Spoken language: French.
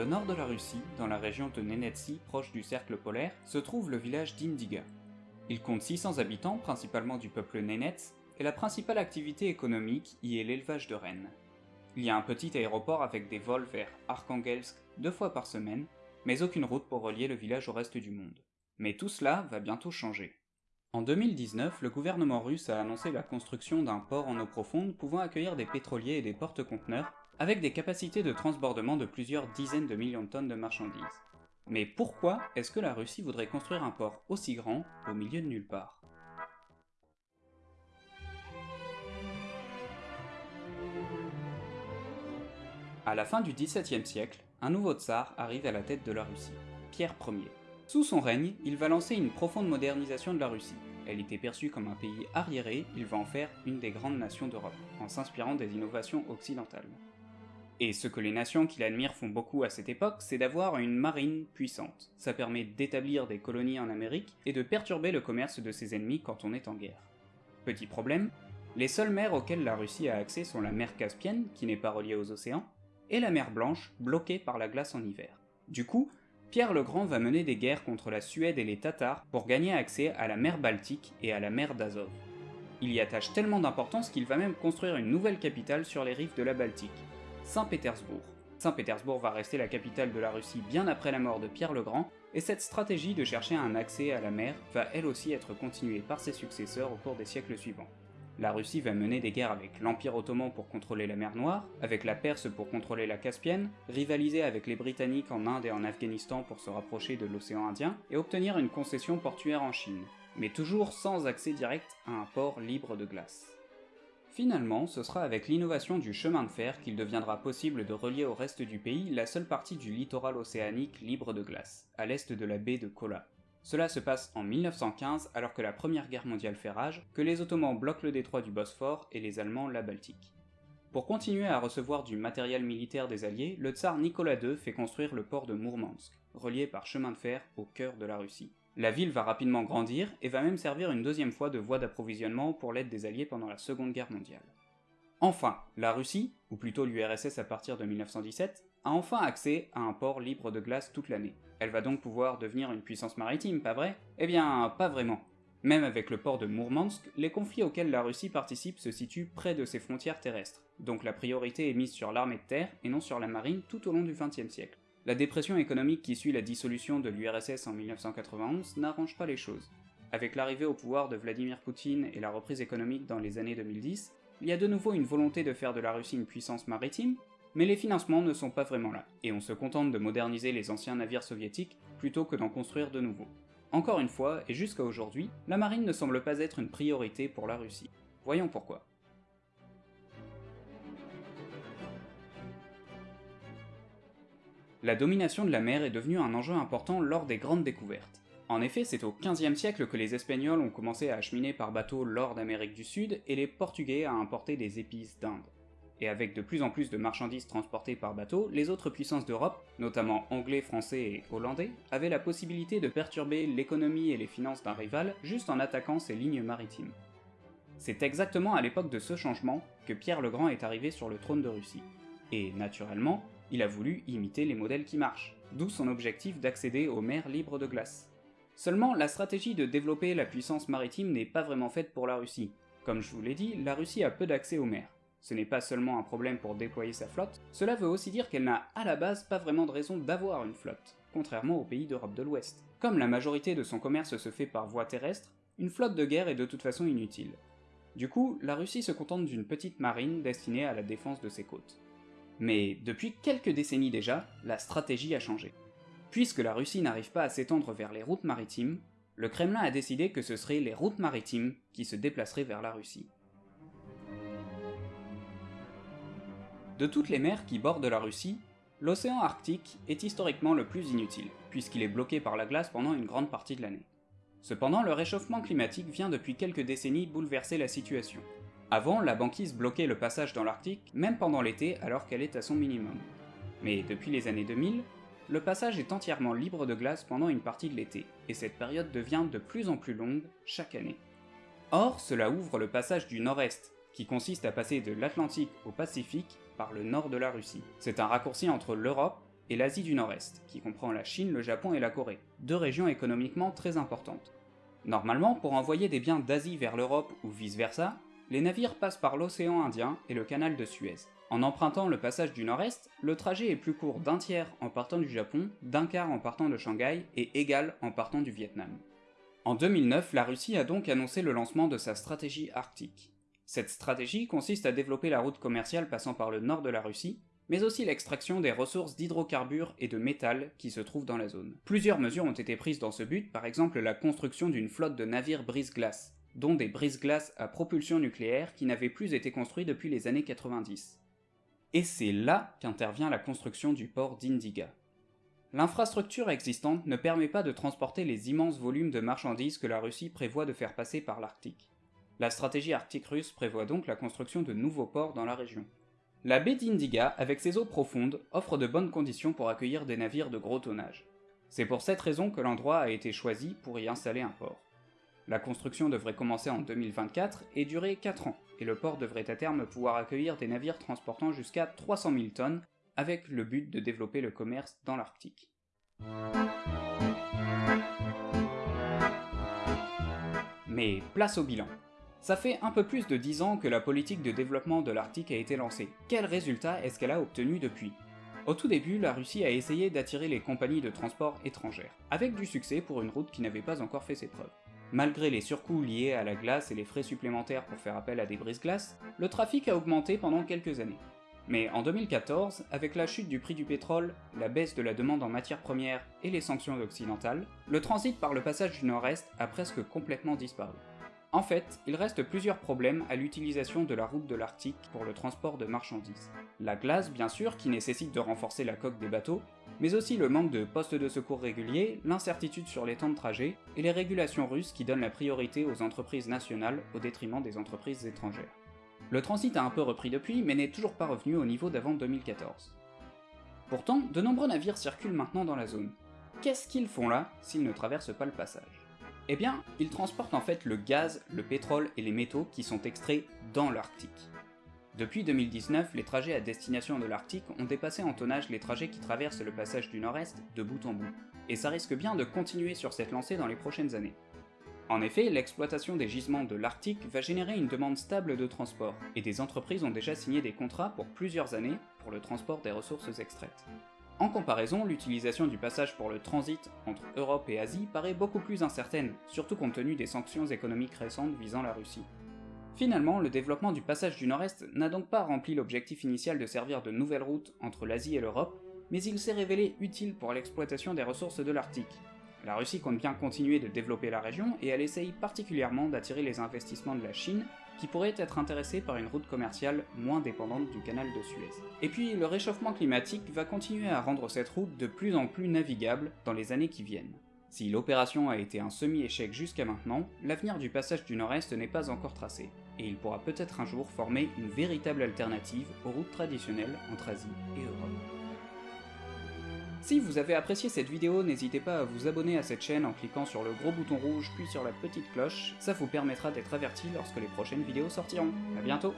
le nord de la Russie, dans la région de Nenetsy, proche du cercle polaire, se trouve le village d'Indiga. Il compte 600 habitants, principalement du peuple Nenets, et la principale activité économique y est l'élevage de rennes. Il y a un petit aéroport avec des vols vers Arkhangelsk deux fois par semaine, mais aucune route pour relier le village au reste du monde. Mais tout cela va bientôt changer. En 2019, le gouvernement russe a annoncé la construction d'un port en eau profonde pouvant accueillir des pétroliers et des porte-conteneurs avec des capacités de transbordement de plusieurs dizaines de millions de tonnes de marchandises. Mais pourquoi est-ce que la Russie voudrait construire un port aussi grand au milieu de nulle part? À la fin du XVIIe siècle, un nouveau tsar arrive à la tête de la Russie, Pierre Ier. Sous son règne, il va lancer une profonde modernisation de la Russie. Elle était perçue comme un pays arriéré, il va en faire une des grandes nations d'Europe, en s'inspirant des innovations occidentales. Et ce que les nations qui l'admirent font beaucoup à cette époque, c'est d'avoir une marine puissante. Ça permet d'établir des colonies en Amérique et de perturber le commerce de ses ennemis quand on est en guerre. Petit problème, les seules mers auxquelles la Russie a accès sont la mer Caspienne, qui n'est pas reliée aux océans, et la mer Blanche, bloquée par la glace en hiver. Du coup, Pierre le Grand va mener des guerres contre la Suède et les Tatars pour gagner accès à la mer Baltique et à la mer d'Azov. Il y attache tellement d'importance qu'il va même construire une nouvelle capitale sur les rives de la Baltique, Saint-Pétersbourg. Saint-Pétersbourg va rester la capitale de la Russie bien après la mort de Pierre le Grand, et cette stratégie de chercher un accès à la mer va elle aussi être continuée par ses successeurs au cours des siècles suivants. La Russie va mener des guerres avec l'Empire ottoman pour contrôler la mer Noire, avec la Perse pour contrôler la Caspienne, rivaliser avec les Britanniques en Inde et en Afghanistan pour se rapprocher de l'océan Indien, et obtenir une concession portuaire en Chine, mais toujours sans accès direct à un port libre de glace. Finalement, ce sera avec l'innovation du chemin de fer qu'il deviendra possible de relier au reste du pays la seule partie du littoral océanique libre de glace, à l'est de la baie de Kola. Cela se passe en 1915 alors que la Première Guerre mondiale fait rage, que les Ottomans bloquent le détroit du Bosphore et les Allemands la Baltique. Pour continuer à recevoir du matériel militaire des Alliés, le tsar Nicolas II fait construire le port de Mourmansk, relié par chemin de fer au cœur de la Russie. La ville va rapidement grandir et va même servir une deuxième fois de voie d'approvisionnement pour l'aide des Alliés pendant la Seconde Guerre mondiale. Enfin, la Russie, ou plutôt l'URSS à partir de 1917, a enfin accès à un port libre de glace toute l'année. Elle va donc pouvoir devenir une puissance maritime, pas vrai? Eh bien, pas vraiment. Même avec le port de Mourmansk, les conflits auxquels la Russie participe se situent près de ses frontières terrestres, donc la priorité est mise sur l'armée de terre et non sur la marine tout au long du XXe siècle. La dépression économique qui suit la dissolution de l'URSS en 1991 n'arrange pas les choses. Avec l'arrivée au pouvoir de Vladimir Poutine et la reprise économique dans les années 2010, il y a de nouveau une volonté de faire de la Russie une puissance maritime, mais les financements ne sont pas vraiment là, et on se contente de moderniser les anciens navires soviétiques plutôt que d'en construire de nouveaux. Encore une fois, et jusqu'à aujourd'hui, la marine ne semble pas être une priorité pour la Russie. Voyons pourquoi. La domination de la mer est devenue un enjeu important lors des grandes découvertes. En effet, c'est au XVe siècle que les Espagnols ont commencé à acheminer par bateau l'or d'Amérique du Sud et les Portugais à importer des épices d'Inde. Et avec de plus en plus de marchandises transportées par bateau, les autres puissances d'Europe, notamment anglais, français et hollandais, avaient la possibilité de perturber l'économie et les finances d'un rival juste en attaquant ses lignes maritimes. C'est exactement à l'époque de ce changement que Pierre le Grand est arrivé sur le trône de Russie. Et naturellement, il a voulu imiter les modèles qui marchent, d'où son objectif d'accéder aux mers libres de glace. Seulement, la stratégie de développer la puissance maritime n'est pas vraiment faite pour la Russie. Comme je vous l'ai dit, la Russie a peu d'accès aux mers. Ce n'est pas seulement un problème pour déployer sa flotte, cela veut aussi dire qu'elle n'a à la base pas vraiment de raison d'avoir une flotte, contrairement aux pays d'Europe de l'Ouest. Comme la majorité de son commerce se fait par voie terrestre, une flotte de guerre est de toute façon inutile. Du coup, la Russie se contente d'une petite marine destinée à la défense de ses côtes. Mais depuis quelques décennies déjà, la stratégie a changé. Puisque la Russie n'arrive pas à s'étendre vers les routes maritimes, le Kremlin a décidé que ce seraient les routes maritimes qui se déplaceraient vers la Russie. De toutes les mers qui bordent la Russie, l'océan Arctique est historiquement le plus inutile, puisqu'il est bloqué par la glace pendant une grande partie de l'année. Cependant, le réchauffement climatique vient depuis quelques décennies bouleverser la situation, avant, la banquise bloquait le passage dans l'Arctique, même pendant l'été alors qu'elle est à son minimum. Mais depuis les années 2000, le passage est entièrement libre de glace pendant une partie de l'été, et cette période devient de plus en plus longue chaque année. Or, cela ouvre le passage du nord-est, qui consiste à passer de l'Atlantique au Pacifique par le nord de la Russie. C'est un raccourci entre l'Europe et l'Asie du Nord-Est, qui comprend la Chine, le Japon et la Corée, deux régions économiquement très importantes. Normalement, pour envoyer des biens d'Asie vers l'Europe ou vice-versa, les navires passent par l'océan Indien et le canal de Suez. En empruntant le passage du Nord-Est, le trajet est plus court d'un tiers en partant du Japon, d'un quart en partant de Shanghai et égal en partant du Vietnam. En 2009, la Russie a donc annoncé le lancement de sa stratégie arctique. Cette stratégie consiste à développer la route commerciale passant par le nord de la Russie, mais aussi l'extraction des ressources d'hydrocarbures et de métal qui se trouvent dans la zone. Plusieurs mesures ont été prises dans ce but, par exemple la construction d'une flotte de navires brise-glace, dont des brise-glaces à propulsion nucléaire qui n'avaient plus été construits depuis les années 90. Et c'est là qu'intervient la construction du port d'Indiga. L'infrastructure existante ne permet pas de transporter les immenses volumes de marchandises que la Russie prévoit de faire passer par l'Arctique. La stratégie arctique russe prévoit donc la construction de nouveaux ports dans la région. La baie d'Indiga, avec ses eaux profondes, offre de bonnes conditions pour accueillir des navires de gros tonnage. C'est pour cette raison que l'endroit a été choisi pour y installer un port. La construction devrait commencer en 2024 et durer 4 ans, et le port devrait à terme pouvoir accueillir des navires transportant jusqu'à 300 000 tonnes, avec le but de développer le commerce dans l'Arctique. Mais place au bilan. Ça fait un peu plus de 10 ans que la politique de développement de l'Arctique a été lancée. Quel résultat est-ce qu'elle a obtenu depuis? Au tout début, la Russie a essayé d'attirer les compagnies de transport étrangères, avec du succès pour une route qui n'avait pas encore fait ses preuves. Malgré les surcoûts liés à la glace et les frais supplémentaires pour faire appel à des brises-glaces, le trafic a augmenté pendant quelques années. Mais en 2014, avec la chute du prix du pétrole, la baisse de la demande en matières premières et les sanctions occidentales, le transit par le passage du Nord-Est a presque complètement disparu. En fait, il reste plusieurs problèmes à l'utilisation de la route de l'Arctique pour le transport de marchandises. La glace, bien sûr, qui nécessite de renforcer la coque des bateaux, mais aussi le manque de postes de secours réguliers, l'incertitude sur les temps de trajet, et les régulations russes qui donnent la priorité aux entreprises nationales au détriment des entreprises étrangères. Le transit a un peu repris depuis, mais n'est toujours pas revenu au niveau d'avant 2014. Pourtant, de nombreux navires circulent maintenant dans la zone. Qu'est-ce qu'ils font là s'ils ne traversent pas le passage? Eh bien, ils transportent en fait le gaz, le pétrole et les métaux qui sont extraits dans l'Arctique. Depuis 2019, les trajets à destination de l'Arctique ont dépassé en tonnage les trajets qui traversent le passage du Nord-Est de bout en bout, et ça risque bien de continuer sur cette lancée dans les prochaines années. En effet, l'exploitation des gisements de l'Arctique va générer une demande stable de transport, et des entreprises ont déjà signé des contrats pour plusieurs années pour le transport des ressources extraites. En comparaison, l'utilisation du passage pour le transit entre Europe et Asie paraît beaucoup plus incertaine, surtout compte tenu des sanctions économiques récentes visant la Russie. Finalement, le développement du passage du Nord-Est n'a donc pas rempli l'objectif initial de servir de nouvelle route entre l'Asie et l'Europe, mais il s'est révélé utile pour l'exploitation des ressources de l'Arctique. La Russie compte bien continuer de développer la région et elle essaye particulièrement d'attirer les investissements de la Chine, qui pourrait être intéressée par une route commerciale moins dépendante du canal de Suez. Et puis, le réchauffement climatique va continuer à rendre cette route de plus en plus navigable dans les années qui viennent. Si l'opération a été un semi-échec jusqu'à maintenant, l'avenir du passage du Nord-Est n'est pas encore tracé, et il pourra peut-être un jour former une véritable alternative aux routes traditionnelles entre Asie et Europe. Si vous avez apprécié cette vidéo, n'hésitez pas à vous abonner à cette chaîne en cliquant sur le gros bouton rouge puis sur la petite cloche, ça vous permettra d'être averti lorsque les prochaines vidéos sortiront. A bientôt